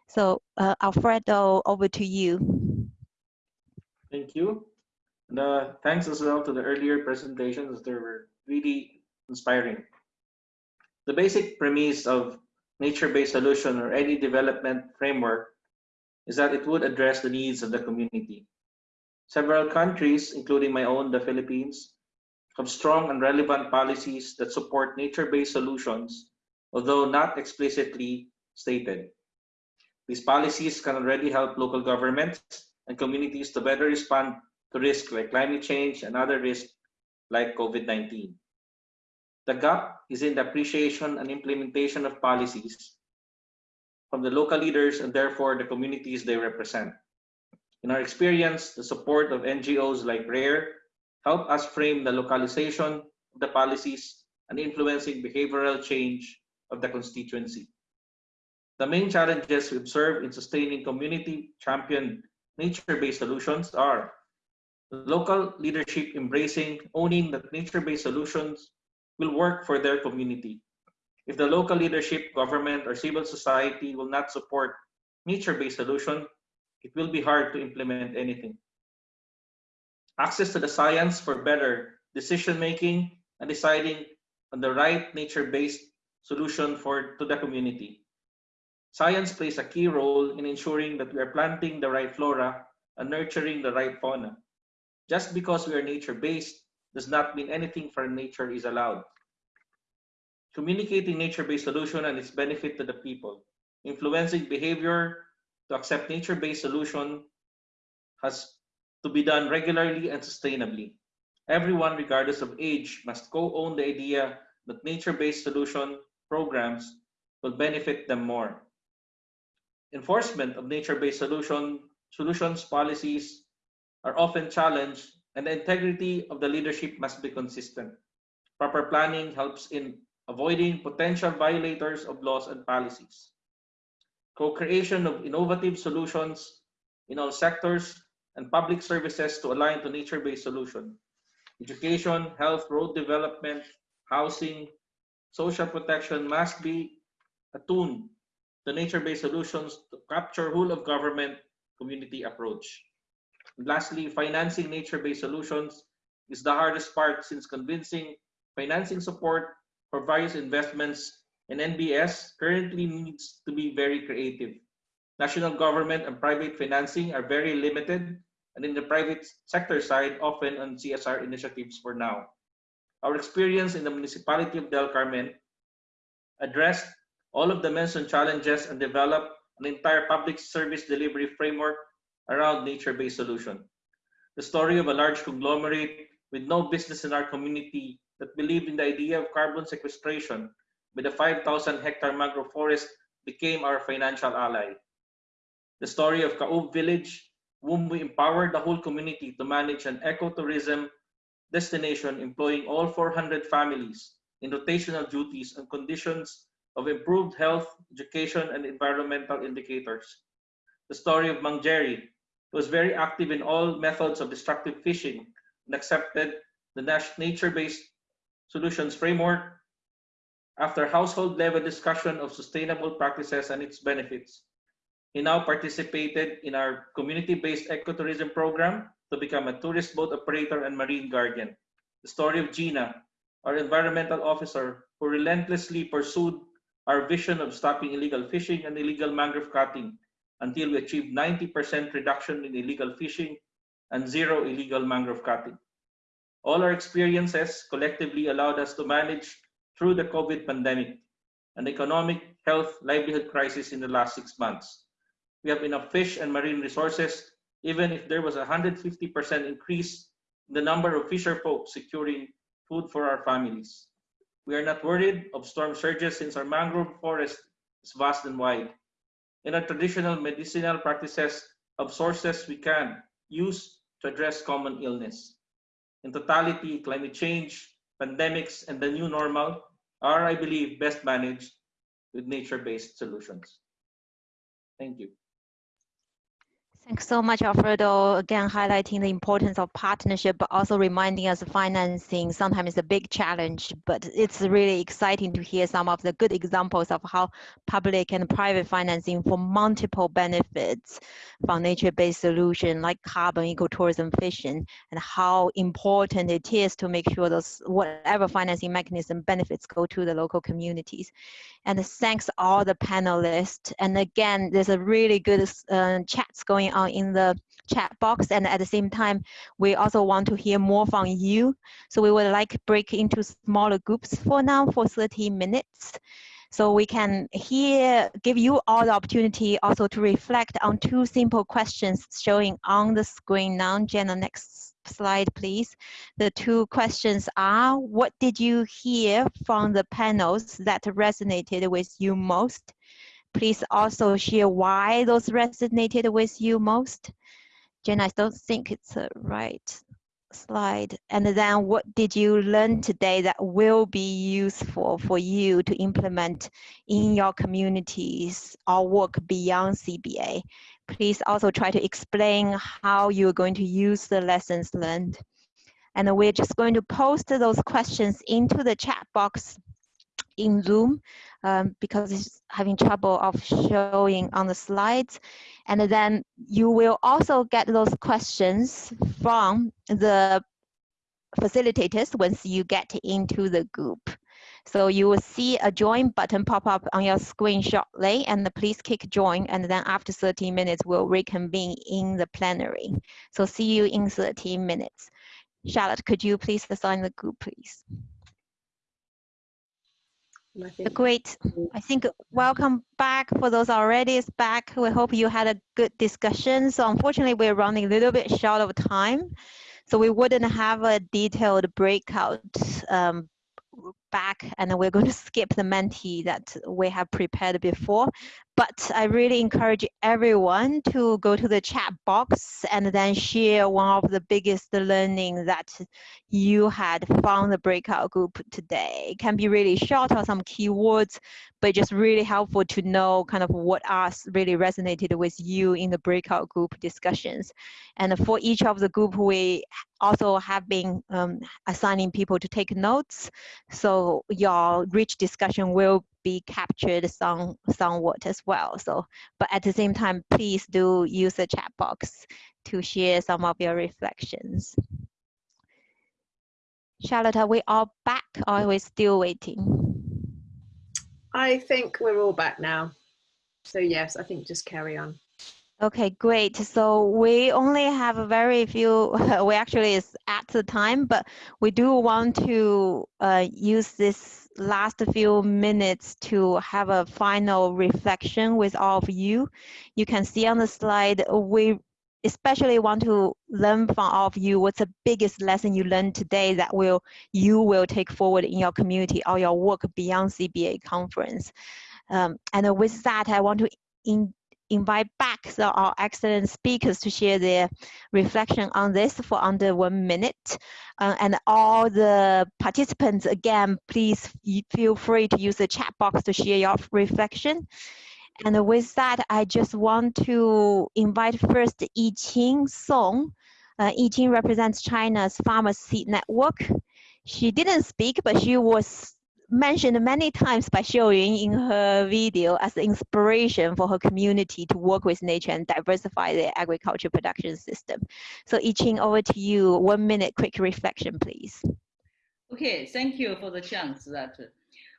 So uh, Alfredo, over to you. Thank you. And uh, thanks as well to the earlier presentations. They were really inspiring. The basic premise of nature-based solution or any development framework is that it would address the needs of the community. Several countries, including my own, the Philippines, have strong and relevant policies that support nature-based solutions, although not explicitly stated. These policies can already help local governments and communities to better respond to risks like climate change and other risks like COVID-19. The gap is in the appreciation and implementation of policies from the local leaders and therefore the communities they represent. In our experience, the support of NGOs like RARE help us frame the localization of the policies and influencing behavioral change of the constituency. The main challenges we observe in sustaining community champion nature-based solutions are local leadership embracing, owning that nature-based solutions will work for their community if the local leadership, government, or civil society will not support nature-based solution, it will be hard to implement anything. Access to the science for better decision-making and deciding on the right nature-based solution for to the community. Science plays a key role in ensuring that we are planting the right flora and nurturing the right fauna. Just because we are nature-based does not mean anything from nature is allowed communicating nature-based solution and its benefit to the people, influencing behavior to accept nature-based solution has to be done regularly and sustainably. Everyone, regardless of age, must co-own the idea that nature-based solution programs will benefit them more. Enforcement of nature-based solution, solutions policies are often challenged and the integrity of the leadership must be consistent. Proper planning helps in avoiding potential violators of laws and policies. Co-creation of innovative solutions in all sectors and public services to align to nature-based solution. Education, health, road development, housing, social protection must be attuned to nature-based solutions to capture whole of government community approach. And lastly, financing nature-based solutions is the hardest part since convincing financing support for various investments and NBS currently needs to be very creative. National government and private financing are very limited, and in the private sector side, often on CSR initiatives for now. Our experience in the municipality of Del Carmen addressed all of the mentioned challenges and developed an entire public service delivery framework around nature-based solution. The story of a large conglomerate with no business in our community that believed in the idea of carbon sequestration with the 5,000 hectare mangrove forest became our financial ally. The story of Caub village, whom we empowered the whole community to manage an ecotourism destination employing all 400 families in rotational duties and conditions of improved health, education, and environmental indicators. The story of Mang who was very active in all methods of destructive fishing and accepted the nature-based solutions framework after household level discussion of sustainable practices and its benefits. He now participated in our community-based ecotourism program to become a tourist boat operator and marine guardian. The story of Gina, our environmental officer, who relentlessly pursued our vision of stopping illegal fishing and illegal mangrove cutting until we achieved 90% reduction in illegal fishing and zero illegal mangrove cutting. All our experiences collectively allowed us to manage through the COVID pandemic, an economic, health, livelihood crisis in the last six months. We have enough fish and marine resources, even if there was a 150% increase in the number of fisher folk securing food for our families. We are not worried of storm surges since our mangrove forest is vast and wide. In our traditional medicinal practices of sources we can use to address common illness. In totality, climate change, pandemics, and the new normal are, I believe, best managed with nature-based solutions. Thank you. Thanks so much, Alfredo. Again, highlighting the importance of partnership, but also reminding us financing sometimes is a big challenge, but it's really exciting to hear some of the good examples of how public and private financing for multiple benefits from nature-based solution like carbon ecotourism fishing and how important it is to make sure those whatever financing mechanism benefits go to the local communities. And thanks all the panelists. And again, there's a really good uh, chats going on in the chat box. And at the same time, we also want to hear more from you. So we would like break into smaller groups for now for 30 minutes. So we can here give you all the opportunity also to reflect on two simple questions showing on the screen now. Jenna, next slide, please. The two questions are, what did you hear from the panels that resonated with you most? Please also share why those resonated with you most. Jen, I don't think it's the right slide. And then what did you learn today that will be useful for you to implement in your communities or work beyond CBA? Please also try to explain how you're going to use the lessons learned. And we're just going to post those questions into the chat box in Zoom um, because it's having trouble of showing on the slides. And then you will also get those questions from the facilitators once you get into the group. So you will see a join button pop up on your screen shortly and please click join and then after 30 minutes we'll reconvene in the plenary. So see you in 30 minutes. Charlotte, could you please assign the group, please? Great. I think welcome back for those already is back. We hope you had a good discussion. So unfortunately, we're running a little bit short of time. So we wouldn't have a detailed breakout um, back and we're going to skip the Menti that we have prepared before. But I really encourage everyone to go to the chat box and then share one of the biggest learning that you had from the breakout group today. It can be really short or some keywords, but just really helpful to know kind of what us really resonated with you in the breakout group discussions. And for each of the group, we also have been um, assigning people to take notes. So your rich discussion will be captured some, somewhat as well. So, but at the same time, please do use the chat box to share some of your reflections. Charlotte, are we all back or are we still waiting? I think we're all back now. So yes, I think just carry on. Okay, great. So we only have a very few, we actually is at the time, but we do want to uh, use this last few minutes to have a final reflection with all of you. You can see on the slide, we especially want to learn from all of you what's the biggest lesson you learned today that will you will take forward in your community or your work beyond CBA conference. Um, and with that, I want to in, invite back the, our excellent speakers to share their reflection on this for under one minute. Uh, and all the participants, again, please feel free to use the chat box to share your reflection. And with that, I just want to invite first Yi Qing Song. Uh, Yi Qing represents China's Farmer Seed Network. She didn't speak, but she was mentioned many times by Xiuyun in her video as inspiration for her community to work with nature and diversify their agriculture production system. So Yi Qing, over to you. One minute quick reflection, please. Okay, thank you for the chance that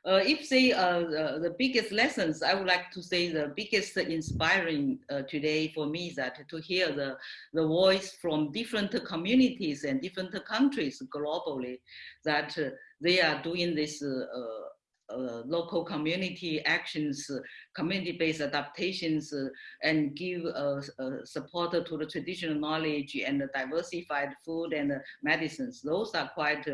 uh, if say uh, uh, the biggest lessons, I would like to say the biggest inspiring uh, today for me is that to hear the, the voice from different communities and different countries globally that uh, they are doing this uh, uh, local community actions, uh, community-based adaptations, uh, and give support to the traditional knowledge and diversified food and medicines. Those are quite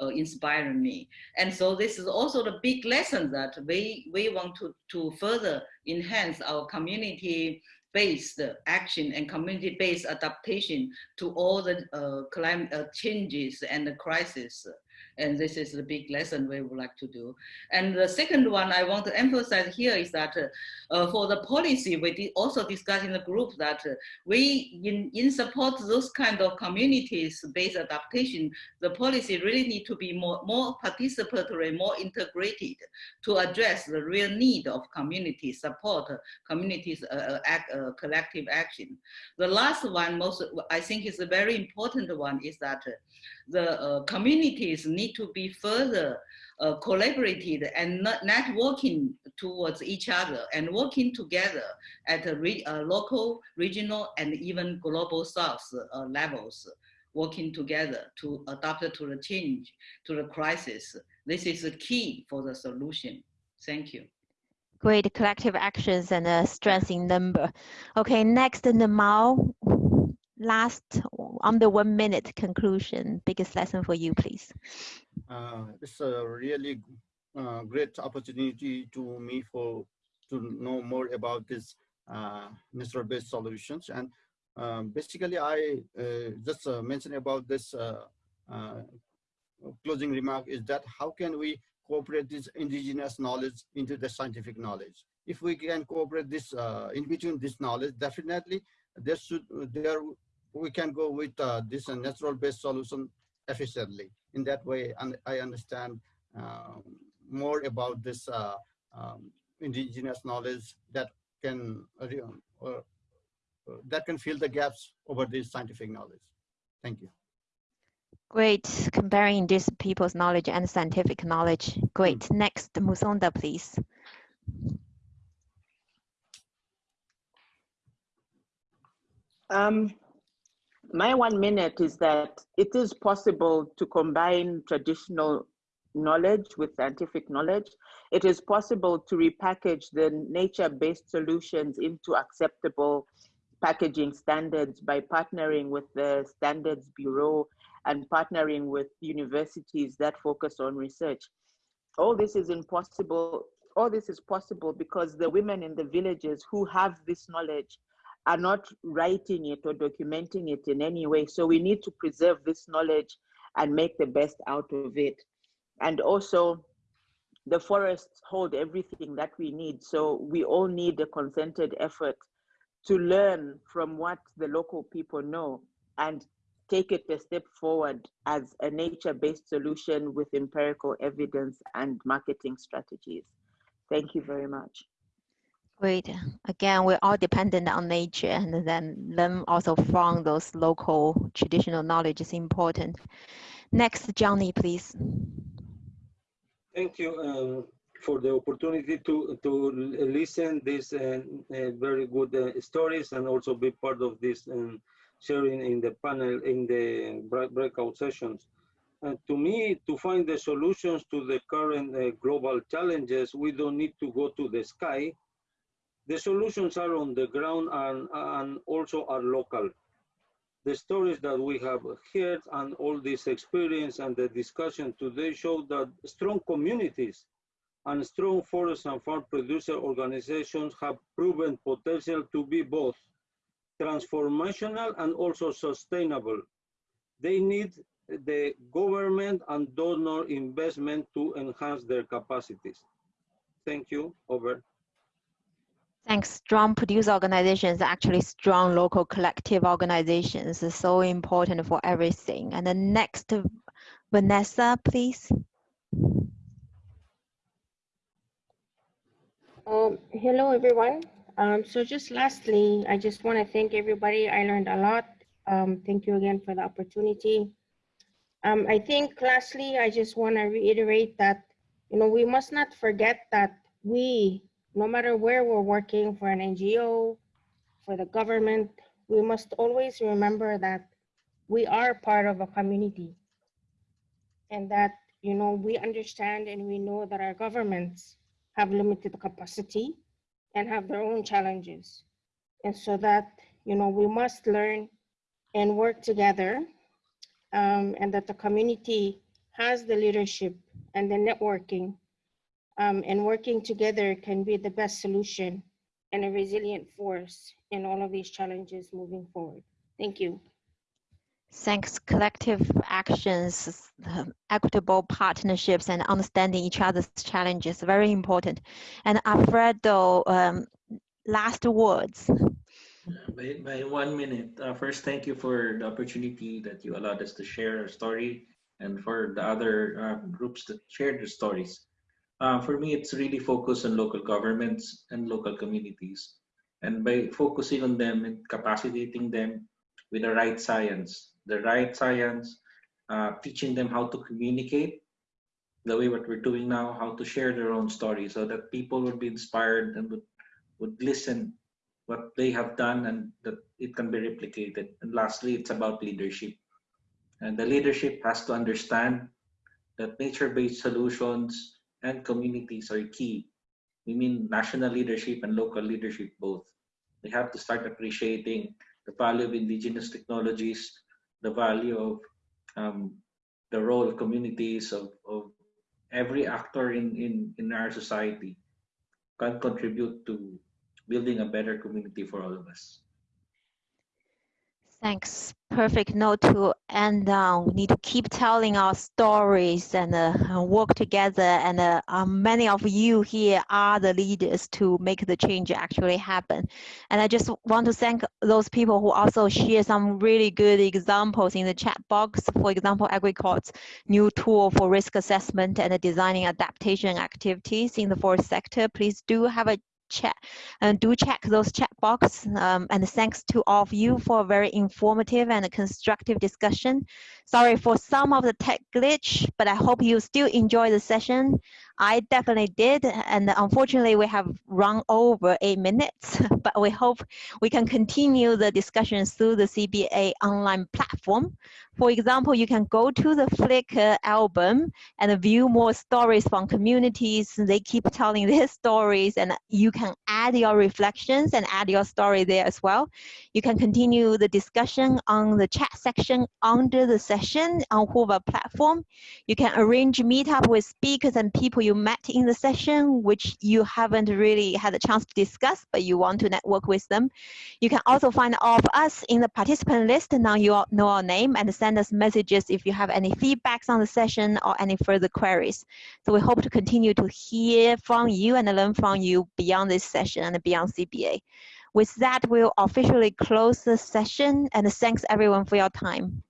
inspiring me. And so this is also the big lesson that we, we want to, to further enhance our community based action and community-based adaptation to all the uh, climate uh, changes and the crisis. And this is the big lesson we would like to do. And the second one I want to emphasize here is that uh, for the policy, we did also discuss in the group that uh, we, in, in support those kind of communities-based adaptation, the policy really need to be more, more participatory, more integrated to address the real need of community support, communities uh, uh act, uh, collective action. The last one, most I think is a very important one, is that the uh, communities need to be further uh, collaborated and networking towards each other and working together at a re uh, local, regional, and even global south uh, levels, working together to adapt to the change, to the crisis. This is the key for the solution. Thank you. Great collective actions and a strength in number. Okay, next, Namal last under one minute conclusion, biggest lesson for you, please. Uh, it's a really uh, great opportunity to me for to know more about this uh, natural-based solutions. And um, basically, I uh, just uh, mentioned about this uh, closing remark is that how can we cooperate this indigenous knowledge into the scientific knowledge? If we can cooperate this in between this knowledge, definitely there should there we can go with uh, this uh, natural-based solution efficiently. In that way, and I understand uh, more about this uh, um, indigenous knowledge that can uh, uh, that can fill the gaps over this scientific knowledge. Thank you. Great, comparing these people's knowledge and scientific knowledge. Great. Mm. Next, Musonda, please. Um, my one minute is that it is possible to combine traditional knowledge with scientific knowledge. It is possible to repackage the nature-based solutions into acceptable packaging standards by partnering with the Standards Bureau and partnering with universities that focus on research. All this is impossible. All this is possible because the women in the villages who have this knowledge are not writing it or documenting it in any way. So we need to preserve this knowledge and make the best out of it. And also, the forests hold everything that we need. So we all need a concerted effort to learn from what the local people know and take it a step forward as a nature-based solution with empirical evidence and marketing strategies. Thank you very much. Great. Again, we're all dependent on nature and then learn also from those local traditional knowledge is important. Next, Johnny, please. Thank you. Um, for the opportunity to to listen these uh, uh, very good uh, stories and also be part of this um, sharing in the panel in the breakout sessions. And to me, to find the solutions to the current uh, global challenges, we don't need to go to the sky. The solutions are on the ground and, and also are local. The stories that we have heard and all this experience and the discussion today show that strong communities and strong forest and farm producer organizations have proven potential to be both transformational and also sustainable. They need the government and donor investment to enhance their capacities. Thank you, over. Thanks. Strong producer organizations, actually strong local collective organizations is so important for everything. And the next, Vanessa, please. Um, hello, everyone. Um, so just lastly, I just want to thank everybody. I learned a lot. Um, thank you again for the opportunity. Um, I think lastly, I just want to reiterate that, you know, we must not forget that we, no matter where we're working for an NGO, for the government, we must always remember that we are part of a community and that, you know, we understand and we know that our governments have limited capacity and have their own challenges. And so that, you know, we must learn and work together um, and that the community has the leadership and the networking um, and working together can be the best solution and a resilient force in all of these challenges moving forward. Thank you. Thanks. Collective actions, equitable partnerships, and understanding each other's challenges very important. And Alfredo, um, last words. By, by one minute. Uh, first, thank you for the opportunity that you allowed us to share our story and for the other uh, groups that shared their stories. Uh, for me, it's really focused on local governments and local communities. And by focusing on them and capacitating them with the right science, the right science, uh, teaching them how to communicate the way what we're doing now, how to share their own story so that people would be inspired and would, would listen what they have done and that it can be replicated. And lastly, it's about leadership. And the leadership has to understand that nature-based solutions and communities are key. We mean national leadership and local leadership both. We have to start appreciating the value of indigenous technologies, the value of um, the role of communities, of, of every actor in, in, in our society can contribute to building a better community for all of us. Thanks. Perfect note to end on. We need to keep telling our stories and uh, work together. And uh, um, many of you here are the leaders to make the change actually happen. And I just want to thank those people who also share some really good examples in the chat box. For example, AgriCord's new tool for risk assessment and designing adaptation activities in the forest sector. Please do have a chat and do check those chat box um, and thanks to all of you for a very informative and constructive discussion. Sorry for some of the tech glitch but i hope you still enjoy the session I definitely did, and unfortunately we have run over eight minutes, but we hope we can continue the discussions through the CBA online platform. For example, you can go to the Flickr album and view more stories from communities. They keep telling their stories and you can add your reflections and add your story there as well. You can continue the discussion on the chat section under the session on Whova platform. You can arrange meetup with speakers and people you met in the session, which you haven't really had a chance to discuss, but you want to network with them. You can also find all of us in the participant list. Now you all know our name and send us messages if you have any feedbacks on the session or any further queries. So we hope to continue to hear from you and learn from you beyond this session and beyond CBA. With that, we'll officially close the session and thanks everyone for your time.